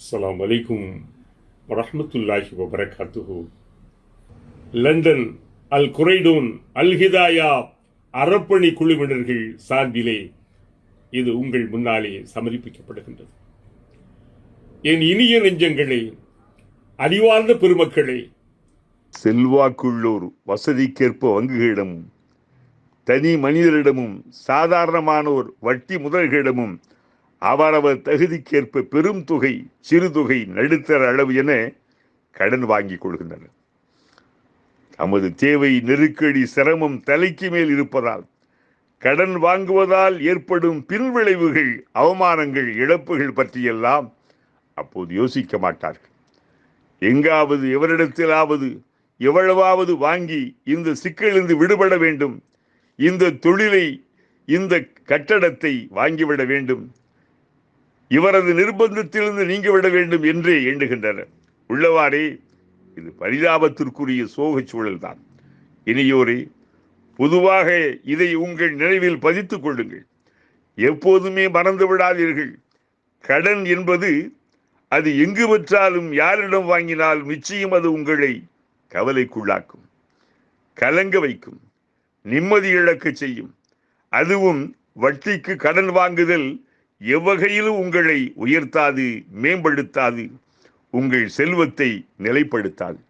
அஸ்ஸலாமு அலைக்கும் வரஹ்மத்துல்லாஹி வபரகாத்துஹு லண்டன் அல் குரைடூன் அல் ஹிதாயா அறப்பணி குழுவினர்கள் சார்பிலே இது உங்கள் முன்னாலே சமர்ப்பிக்கப்படுகின்றது. என் இனிய நெஞ்சங்களே அறிவார்ந்த பெருமக்களே. செல்வாக்குள்ளோர் வசதிக்கேற்ப வங்குகளிடமும் தனி மனிதரிடமும் சாதாரணமானோர் வட்டி முதல்களிடமும் அவரவர் தகுதிக்கேற்ப பெரும் தொகை சிறு தொகை நடுத்தர அளவு என கடன் வாங்கிக் கொள்கின்றனர். தமது தேவை நெருக்கடி சிரமம் தலைக்கு மேல் இருப்பதால் கடன் வாங்குவதால் ஏற்படும் பின்விளைவுகள் அவமானங்கள் இழப்புகள் பற்றியெல்லாம் அப்போது யோசிக்க மாட்டார்கள். எங்காவது எவரிடத்திலாவது எவ்வளவாவது வாங்கி இந்த சிக்கலிருந்து விடுபட வேண்டும். இந்த தொழிலை இந்த கட்டடத்தை வாங்கிவிட வேண்டும். இவரது நிர்பந்தத்திலிருந்து நீங்கிவிட வேண்டும் என்றே எண்ணுகின்றனர். உள்ளவாறே இது பரிதாபத்திற்குரிய சோகச் சூழல்தான். இனியோரே பொதுவாக இதை உங்கள் நினைவில் பதித்துக் கொள்ளுங்கள். எப்போதுமே மறந்து விடாதீர்கள் கடன் என்பது அது எங்கு பெற்றாலும் யாரிடம் வாங்கினால் நிச்சயம் அது உங்களை கவலைக்குள்ளாக்கும் கலங்க வைக்கும் நிம்மதி இழக்க செய்யும். அதுவும் வட்டிக்கு கடன் வாங்குதல் எவ்வகையிலும் உங்களை உயர்த்தாது மேம்படுத்தாது உங்கள் செல்வத்தை நிலைப்படுத்தாது.